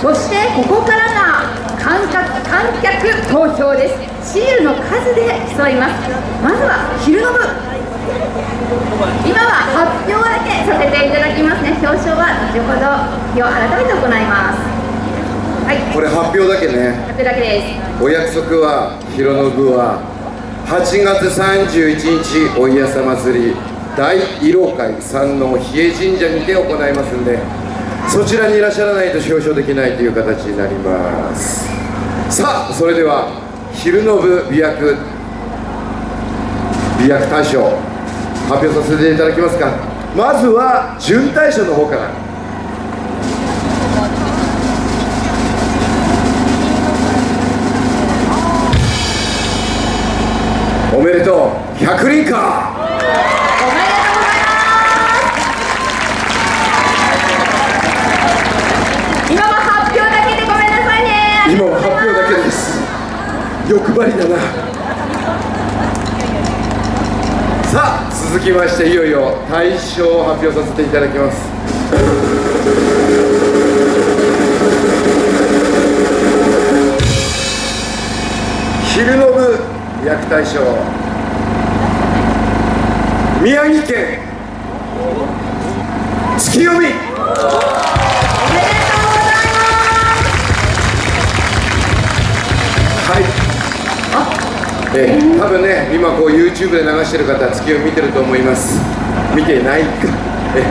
そしてここからが観客観客投票です。シールの数で競いますまずは昼の部。今は発表だけさせていただきますね。表彰は後ほど日を改めて行います？はい。これ発表だけね。発表だけです。お約束は広野部は8月31日おいやさ祭り大色会山王比叡神社にて行いますんでそちらにいらっしゃらないと表彰できないという形になります。さあそれでは昼の部美薬美薬大賞発表させていただきますか。まずは準大賞の方から。おめでとう100輪かおめでとうございます今は発表だけでごめんなさいね今は発表だけです欲張りだなさあ続きましていよいよ大賞を発表させていただきます昼の部役大賞宮城県月読みえー、多分ね、今こう YouTube で流してる方、月を見てると思います。見てないか。え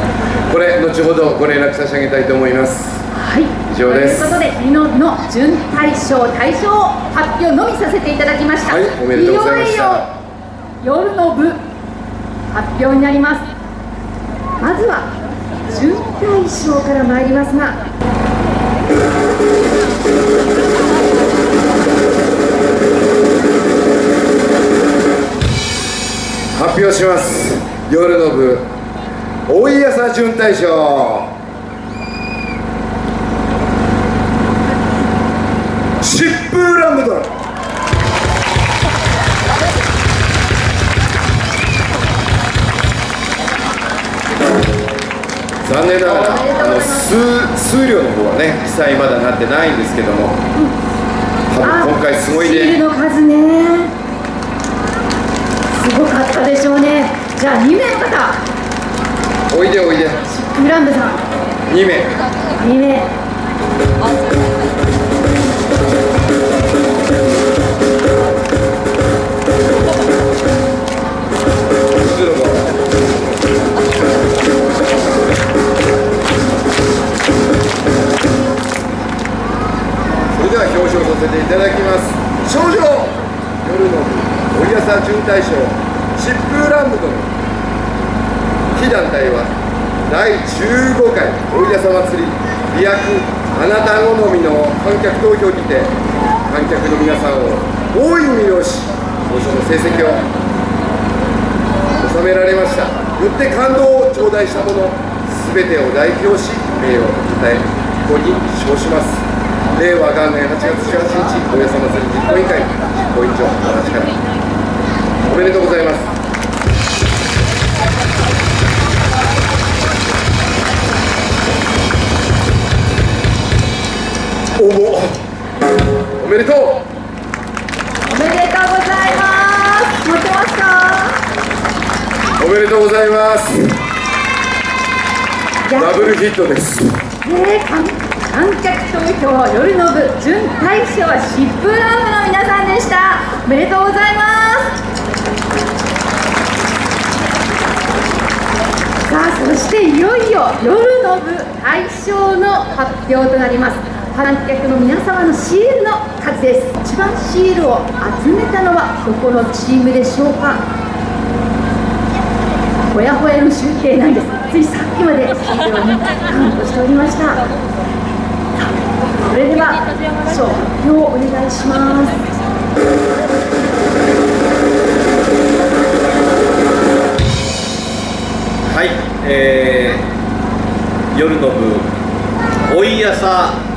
ー、これ後ほどご連絡差し上げたいと思います。はい、以上ですということで、美濃の準大賞、大賞発表のみさせていただきました。はいおめでとうございましたよいよ夜の部発表になります。まずは準大賞から参りますが。発表します。夜の部大井朝準大賞。疾風ラムドン。残念ながらあの数数量の方はね記載まだなってないんですけども多分今回すごいシールの数ね。すごかったでしょうね。じゃあ2名の方、おいでおいで。グランブさん、2名。2名。それでは表彰させていただきます。少女夜の部折朝準大賞疾風ランドの非団体は第15回折朝祭り美薬あなた好みの観客投票にて観客の皆さんを大いに魅了し当初の成績を収められました。よって感動を頂戴した者全てを代表し名誉をたたえここに称します。令和元年8月18日大家様祭り実行委員会実行委員長私からおめでとうございます。めでとう。おめでとうございます。持ってますか？おめでとうございます。ダブルヒットです。ねえ観観客投票夜の部準大賞は疾風ランドの皆さんでした。おめでとうございます。さあそしていよいよ夜の部大賞の発表となります観客の皆様のシールの数です。一番シールを集めたのはどこのチームでしょうか？ほやほやの集計なんです。ついさっきまでシールをねカウントしておりました。それでは賞発表をお願いします。はい、えー、夜の部おい朝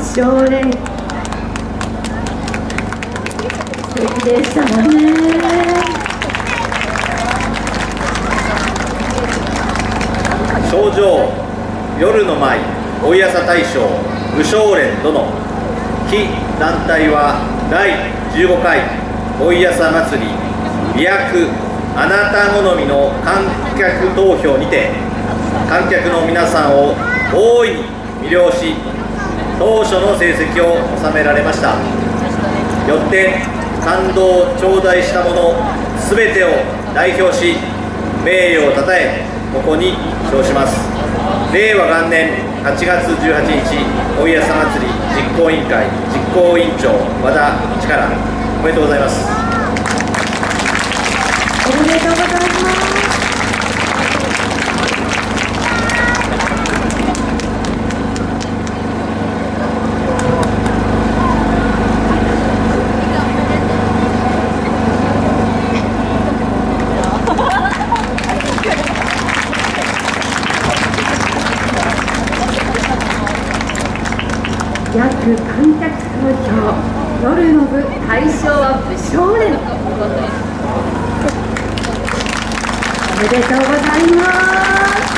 将連。素敵でしたね。賞状夜の舞おいやさ大将武将連殿非団体は第15回おいやさ祭り美薬あなた好みの観客投票にて観客の皆さんを大いに魅了し当初の成績を収められました。よって感動を頂戴した者全てを代表し名誉をたたえここに称します。令和元年8月18日おいやさ祭り実行委員会実行委員長和田力。おめでとうございます。おめでとうございます。約観客投票夜の部大賞は武将連おめでとうございます。